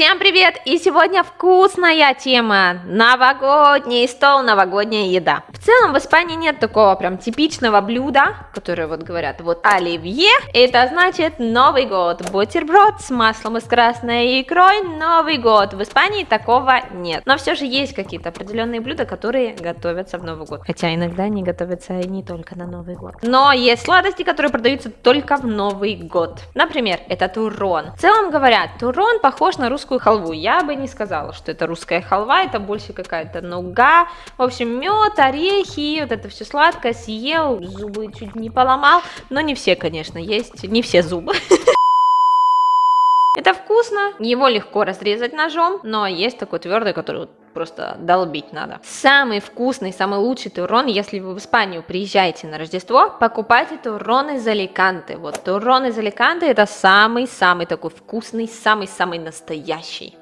Всем привет! И сегодня вкусная тема. Новогодний стол, новогодняя еда. В целом в Испании нет такого прям типичного блюда, которое вот говорят, вот оливье, это значит Новый год. Бутерброд с маслом и с красной икрой, Новый год. В Испании такого нет. Но все же есть какие-то определенные блюда, которые готовятся в Новый год. Хотя иногда они готовятся и не только на Новый год. Но есть сладости, которые продаются только в Новый год. Например, это турон. В целом говорят, турон похож на русскую халву. Я бы не сказала, что это русская халва, это больше какая-то нуга. В общем, мед, орехи, вот это все сладкое, съел, зубы чуть не поломал. Но не все, конечно, есть, не все зубы. Это вкусно, его легко разрезать ножом, но есть такой твердый, который просто долбить надо. Самый вкусный, самый лучший турон, если вы в Испанию приезжаете на Рождество, покупайте турон из Аликанте. Вот турон из Аликанте это самый-самый такой вкусный, самый-самый настоящий.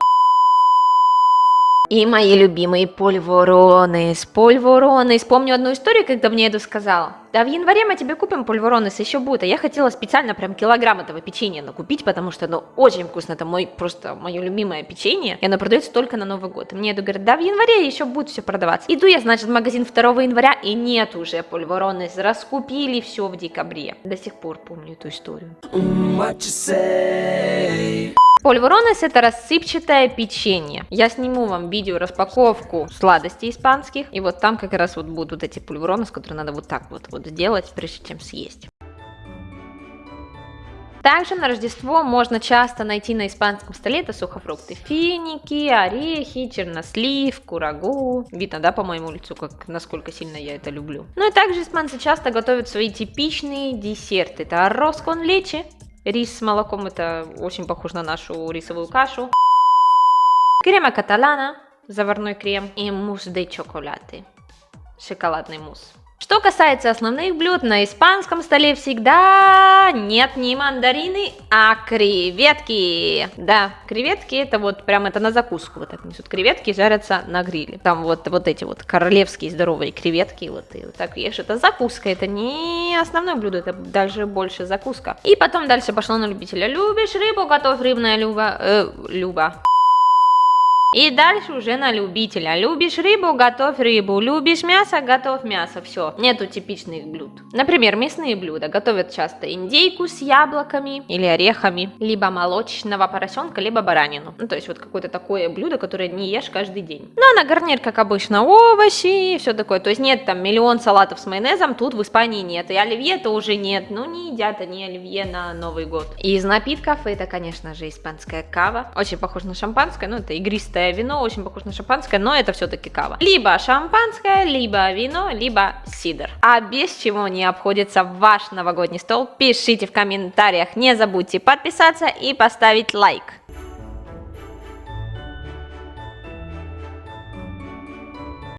И мои любимые пульворонес, пульворонес. Помню одну историю, когда мне это сказал. Да в январе мы тебе купим пульворонес, еще будет. А я хотела специально прям килограмм этого печенья накупить, потому что оно очень вкусно. Это мой, просто мое любимое печенье. И оно продается только на Новый год. И мне это говорят, да в январе еще будет все продаваться. Иду я, значит, в магазин 2 января, и нет уже пульворонес. Раскупили все в декабре. До сих пор помню эту историю. Польворонес это рассыпчатое печенье. Я сниму вам видео распаковку сладостей испанских. И вот там как раз вот будут вот эти пульверонес, которые надо вот так вот, вот сделать, прежде чем съесть. Также на Рождество можно часто найти на испанском столе это сухофрукты, финики, орехи, чернослив, курагу. Видно, да, по моему лицу, как насколько сильно я это люблю. Ну и также испанцы часто готовят свои типичные десерты. Это арроз кон лечи, Рис с молоком это очень похож на нашу рисовую кашу. Крема каталана, заварной крем и мусс де чоколаты, шоколадный мусс. Что касается основных блюд, на испанском столе всегда нет не мандарины, а креветки. Да, креветки это вот прям это на закуску вот так несут. Креветки жарятся на гриле. Там вот, вот эти вот королевские здоровые креветки, вот и вот так ешь. Это закуска, это не основное блюдо, это даже больше закуска. И потом дальше пошло на любителя. Любишь рыбу, готовь рыбная люба. Э, люба. И дальше уже на любителя. Любишь рыбу, готовь рыбу. Любишь мясо, готовь мясо. Все. Нету типичных блюд. Например, мясные блюда. Готовят часто индейку с яблоками или орехами. Либо молочного поросенка, либо баранину. Ну, то есть вот какое-то такое блюдо, которое не ешь каждый день. Ну, а на гарнир, как обычно, овощи и все такое. То есть нет там миллион салатов с майонезом. Тут в Испании нет. И оливье тоже нет. Ну, не едят они оливье на Новый год. И из напитков это, конечно же, испанская кава. Очень похоже на шампанское. Ну, это игристое чистое вино, очень похоже на шампанское, но это все-таки кава. Либо шампанское, либо вино, либо сидр. А без чего не обходится ваш новогодний стол, пишите в комментариях. Не забудьте подписаться и поставить лайк.